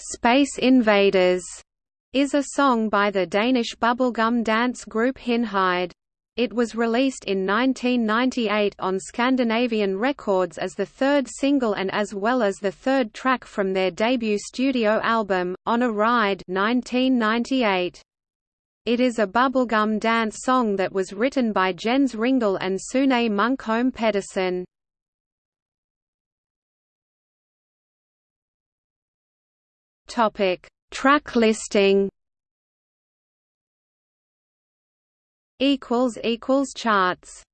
Space Invaders is a song by the Danish bubblegum dance group Hit'n'Hide. It was released in 1998 on Scandinavian Records as the third single and as well as the third track from their debut studio album, On a Ride 1998. It is a bubblegum dance song that was written by Jens Ringel and Sune Munkholm Pedersen. Topic: Track listing. Equals equals charts.